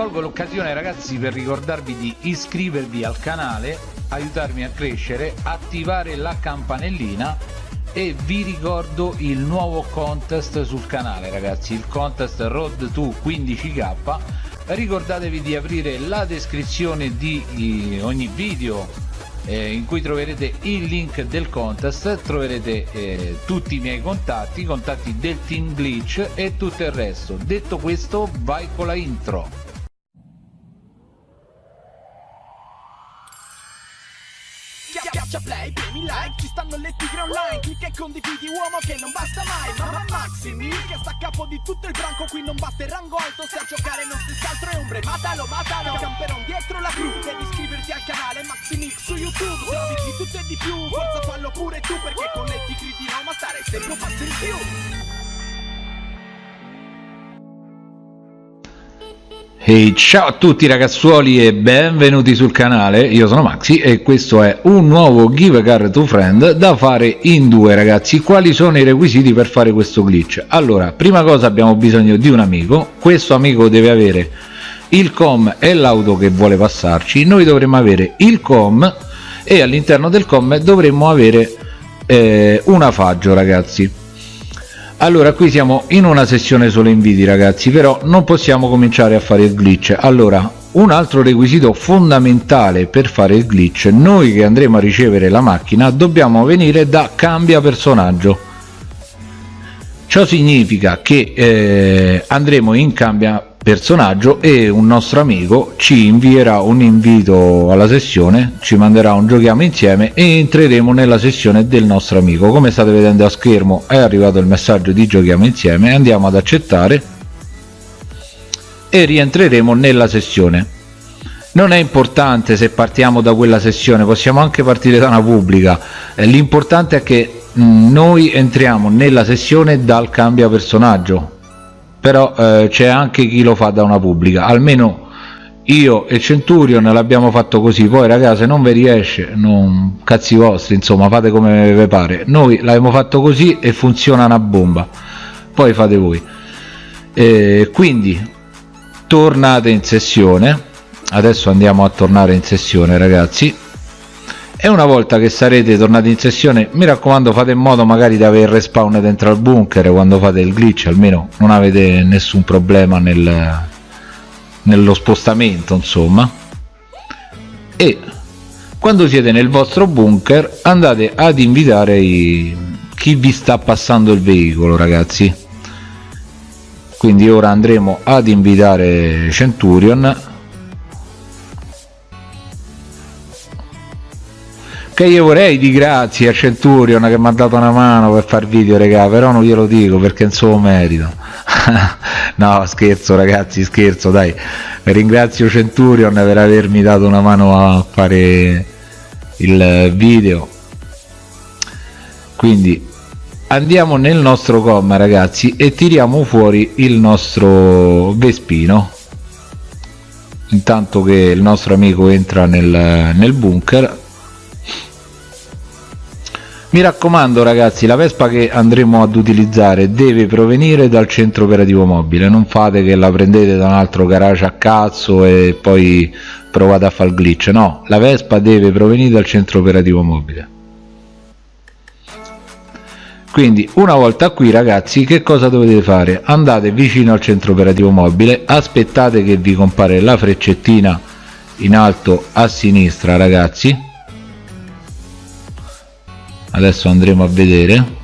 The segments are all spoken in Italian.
colgo l'occasione ragazzi per ricordarvi di iscrivervi al canale aiutarmi a crescere attivare la campanellina e vi ricordo il nuovo contest sul canale ragazzi il contest road to 15k ricordatevi di aprire la descrizione di ogni video eh, in cui troverete il link del contest troverete eh, tutti i miei contatti contatti del team glitch e tutto il resto. Detto questo vai con la intro Schiaccia play, premi like, ci stanno le tigre online Clicca e condividi uomo che non basta mai Mamma Maximi che sta a capo di tutto il branco Qui non batte il rango alto, se a giocare non si altro è ombre Matalo, matalo, camperon dietro la crew Devi iscriverti al canale Maximix su YouTube Trovi di tutto e di più, forza fallo pure tu Perché con le tigre di Roma stare sempre un passo in più Hey, ciao a tutti ragazzuoli e benvenuti sul canale, io sono Maxi e questo è un nuovo Give Car to Friend da fare in due ragazzi. Quali sono i requisiti per fare questo glitch? Allora, prima cosa abbiamo bisogno di un amico, questo amico deve avere il com e l'auto che vuole passarci, noi dovremmo avere il com e all'interno del com dovremmo avere eh, una faggio ragazzi allora qui siamo in una sessione solo inviti ragazzi però non possiamo cominciare a fare il glitch. Allora un altro requisito fondamentale per fare il glitch noi che andremo a ricevere la macchina dobbiamo venire da cambia personaggio. Ciò significa che eh, andremo in cambia personaggio e un nostro amico ci invierà un invito alla sessione ci manderà un giochiamo insieme e entreremo nella sessione del nostro amico. Come state vedendo a schermo è arrivato il messaggio di giochiamo insieme andiamo ad accettare e rientreremo nella sessione. Non è importante se partiamo da quella sessione possiamo anche partire da una pubblica. Eh, l'importante è che mh, noi entriamo nella sessione dal cambia personaggio però eh, c'è anche chi lo fa da una pubblica. Almeno io e Centurion l'abbiamo fatto così. Poi ragazzi se non vi riesce non cazzi vostri insomma fate come vi pare. Noi l'abbiamo fatto così e funziona una bomba. Poi fate voi. Eh, quindi tornate in sessione. Adesso andiamo a tornare in sessione ragazzi e una volta che sarete tornati in sessione mi raccomando fate in modo magari di avere respawn dentro al bunker. Quando fate il glitch almeno non avete nessun problema nel, nello spostamento insomma. E quando siete nel vostro bunker andate ad invitare i, chi vi sta passando il veicolo ragazzi. Quindi ora andremo ad invitare Centurion che io vorrei di grazie a Centurion che mi ha dato una mano per far video regà però non glielo dico perché non so merito. No scherzo ragazzi scherzo dai. Ringrazio Centurion per avermi dato una mano a fare il video. Quindi andiamo nel nostro com ragazzi e tiriamo fuori il nostro Vespino. Intanto che il nostro amico entra nel, nel bunker mi raccomando ragazzi la Vespa che andremo ad utilizzare deve provenire dal centro operativo mobile. Non fate che la prendete da un altro garage a cazzo e poi provate a fare il glitch. No la Vespa deve provenire dal centro operativo mobile. Quindi una volta qui ragazzi che cosa dovete fare? Andate vicino al centro operativo mobile aspettate che vi compare la freccettina in alto a sinistra ragazzi adesso andremo a vedere.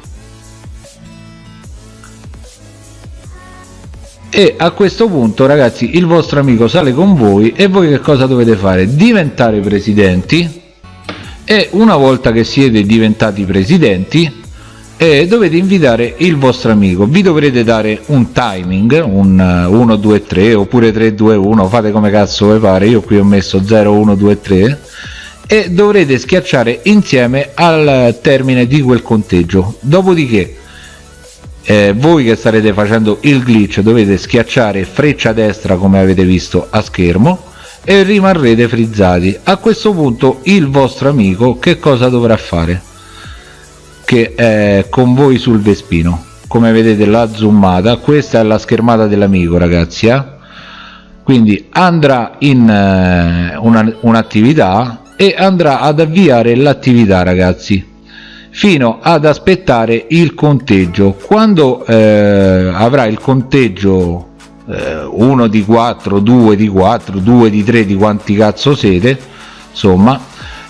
E a questo punto ragazzi il vostro amico sale con voi e voi che cosa dovete fare? Diventare presidenti. E una volta che siete diventati presidenti eh, dovete invitare il vostro amico. Vi dovrete dare un timing un 1 2 3 oppure 3 2 1 fate come cazzo vi pare. Io qui ho messo 0 1 2 3 e dovrete schiacciare insieme al termine di quel conteggio. Dopodiché eh, voi che starete facendo il glitch dovete schiacciare freccia destra come avete visto a schermo e rimarrete frizzati. A questo punto il vostro amico che cosa dovrà fare? Che è con voi sul Vespino. Come vedete la zoomata. Questa è la schermata dell'amico ragazzi eh? quindi andrà in eh, un'attività e andrà ad avviare l'attività ragazzi fino ad aspettare il conteggio. Quando eh, avrà il conteggio eh, 1 di 4 2 di 4 2 di 3 di quanti cazzo siete insomma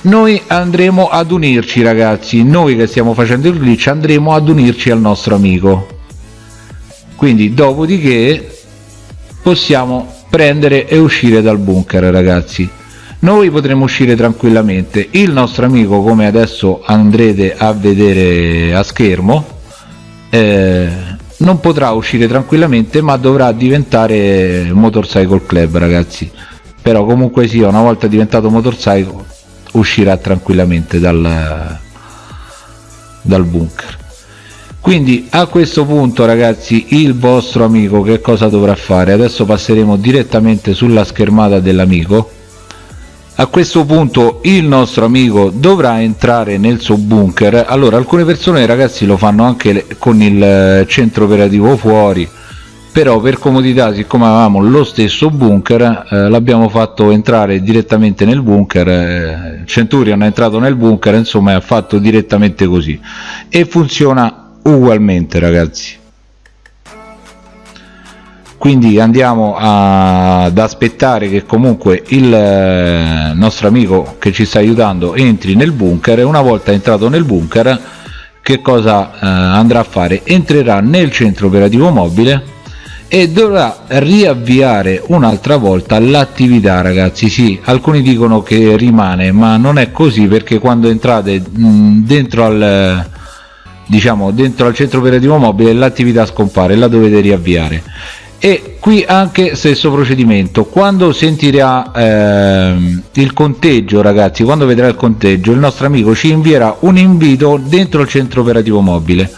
noi andremo ad unirci ragazzi. Noi che stiamo facendo il glitch andremo ad unirci al nostro amico. Quindi dopodiché possiamo prendere e uscire dal bunker ragazzi noi potremo uscire tranquillamente. Il nostro amico come adesso andrete a vedere a schermo eh, non potrà uscire tranquillamente ma dovrà diventare motorcycle club ragazzi. Però comunque sia una volta diventato motorcycle uscirà tranquillamente dal, dal bunker. Quindi a questo punto ragazzi il vostro amico che cosa dovrà fare? Adesso passeremo direttamente sulla schermata dell'amico a questo punto il nostro amico dovrà entrare nel suo bunker. Allora alcune persone ragazzi lo fanno anche con il centro operativo fuori. Però per comodità siccome avevamo lo stesso bunker eh, l'abbiamo fatto entrare direttamente nel bunker eh, Centurion è entrato nel bunker insomma ha fatto direttamente così. E funziona ugualmente ragazzi quindi andiamo a, ad aspettare che comunque il eh, nostro amico che ci sta aiutando entri nel bunker. E una volta entrato nel bunker che cosa eh, andrà a fare? Entrerà nel centro operativo mobile e dovrà riavviare un'altra volta l'attività ragazzi. Sì alcuni dicono che rimane ma non è così perché quando entrate mh, dentro al diciamo dentro al centro operativo mobile l'attività scompare la dovete riavviare e qui anche stesso procedimento. Quando sentirà ehm, il conteggio ragazzi quando vedrà il conteggio il nostro amico ci invierà un invito dentro il centro operativo mobile.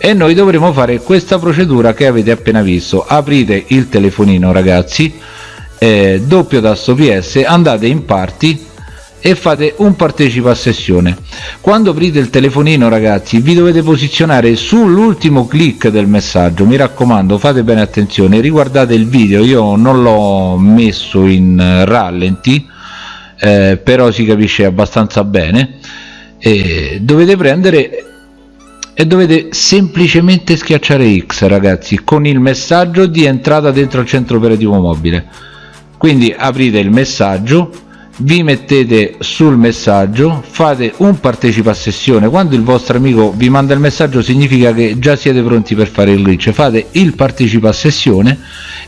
E noi dovremo fare questa procedura che avete appena visto. Aprite il telefonino ragazzi eh, doppio tasto ps andate in party e fate un partecipa a sessione. Quando aprite il telefonino ragazzi vi dovete posizionare sull'ultimo clic del messaggio. Mi raccomando fate bene attenzione riguardate il video. Io non l'ho messo in rallenti eh, però si capisce abbastanza bene. E dovete prendere e dovete semplicemente schiacciare X ragazzi con il messaggio di entrata dentro il centro operativo mobile. Quindi aprite il messaggio vi mettete sul messaggio fate un partecipa a sessione. Quando il vostro amico vi manda il messaggio significa che già siete pronti per fare il glitch. Fate il partecipa a sessione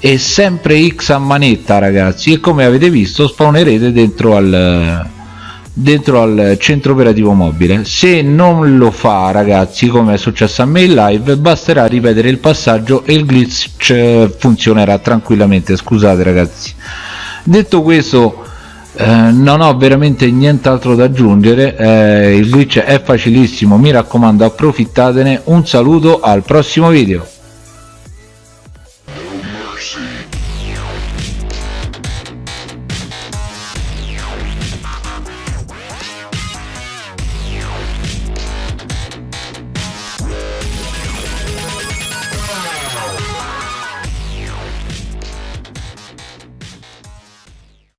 e sempre x a manetta ragazzi. E come avete visto spawnerete dentro al dentro al centro operativo mobile. Se non lo fa ragazzi come è successo a me in live basterà ripetere il passaggio e il glitch funzionerà tranquillamente. Scusate ragazzi. Detto questo eh, non ho veramente nient'altro da aggiungere eh, il glitch è facilissimo mi raccomando approfittatene un saluto al prossimo video